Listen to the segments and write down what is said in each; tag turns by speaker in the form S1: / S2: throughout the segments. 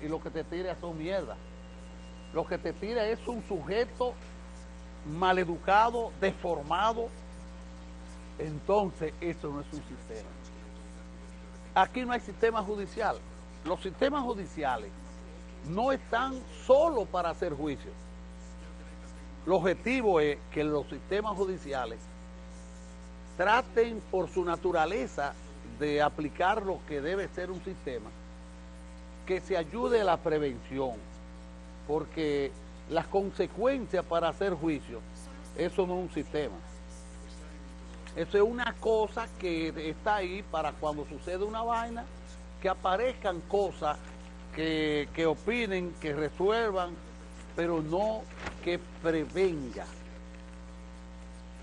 S1: y lo que te tira son mierda. Lo que te tira es un sujeto maleducado, deformado. Entonces, eso no es un sistema. Aquí no hay sistema judicial. Los sistemas judiciales no están solo para hacer juicios. El objetivo es que los sistemas judiciales traten por su naturaleza de aplicar lo que debe ser un sistema que se ayude a la prevención, porque las consecuencias para hacer juicio, eso no es un sistema. Eso es una cosa que está ahí para cuando sucede una vaina, que aparezcan cosas que, que opinen, que resuelvan, pero no que prevenga.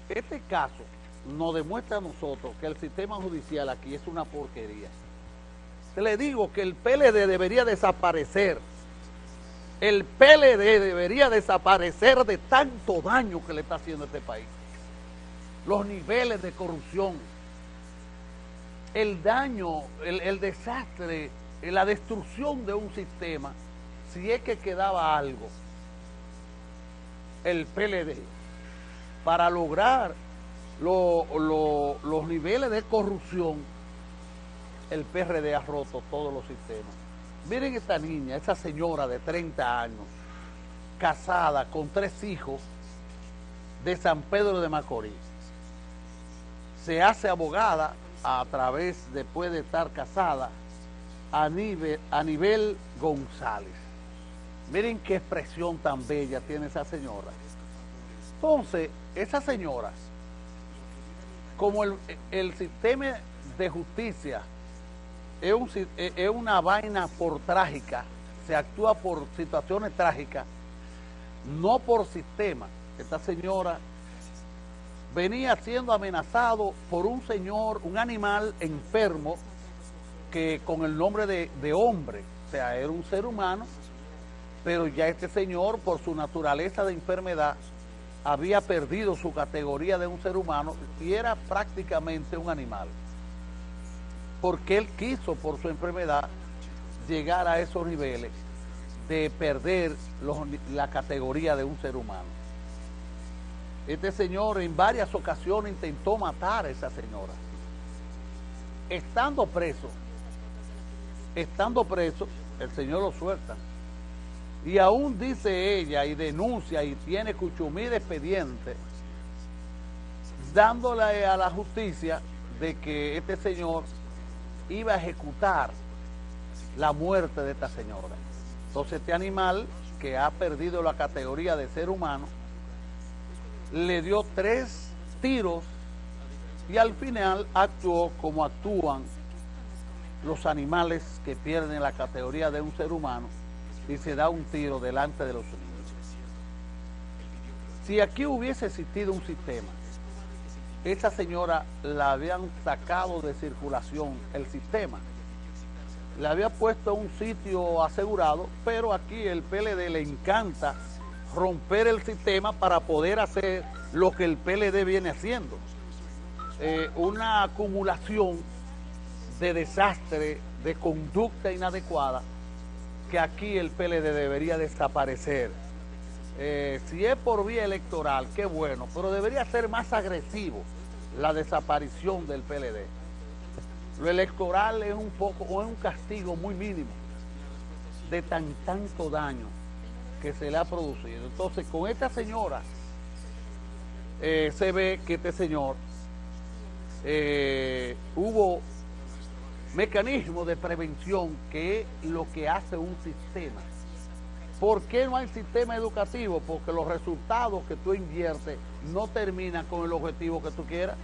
S1: Este caso nos demuestra a nosotros que el sistema judicial aquí es una porquería le digo que el PLD debería desaparecer. El PLD debería desaparecer de tanto daño que le está haciendo a este país. Los niveles de corrupción, el daño, el, desastre, la destrucción de un sistema, si es que quedaba algo, el PLD, para lograr los niveles de corrupción el PRD ha roto todos los sistemas. Miren esta niña, esa señora de 30 años, casada con tres hijos de San Pedro de Macorís. Se hace abogada a través, después de estar casada, a nivel, a nivel González. Miren qué expresión tan bella tiene esa señora. Entonces, esa señora, como el, el sistema de justicia es, una vaina por trágica, se actúa por situaciones trágicas, no por sistema. Esta señora venía siendo amenazado por un señor, un animal enfermo, que con el nombre de, de hombre, o sea, era un ser humano, pero ya este señor, por su naturaleza de enfermedad, había perdido su categoría de un ser humano y era prácticamente un animal porque él quiso por su enfermedad llegar a esos niveles de perder la categoría de un ser humano. Este señor en varias ocasiones intentó matar a esa señora. Estando preso, estando preso, el señor lo suelta. Y aún dice ella y denuncia y tiene cuchumí de expediente, dándole a la justicia de que este señor iba a ejecutar la muerte de esta señora. Entonces este animal, que ha perdido la categoría de ser humano, le dio tres tiros y al final actuó como actúan los animales que pierden la categoría de un ser humano y se da un tiro delante de los niños. Si aquí hubiese existido un sistema esa señora la habían sacado de circulación el sistema. La había puesto en un sitio asegurado, pero aquí el PLD le encanta romper el sistema para poder hacer lo que el PLD viene haciendo. Eh, una acumulación de desastre, de conducta inadecuada, que aquí el PLD debería desaparecer. Eh, si es por vía electoral, qué bueno, pero debería ser más agresivo la desaparición del PLD. Lo electoral es un poco, o es un castigo muy mínimo de tan tanto daño que se le ha producido. Entonces, con esta señora, eh, se ve que este señor eh, hubo mecanismo de prevención que es lo que hace un sistema. ¿Por qué no hay sistema educativo? Porque los resultados que tú inviertes no terminan con el objetivo que tú quieras.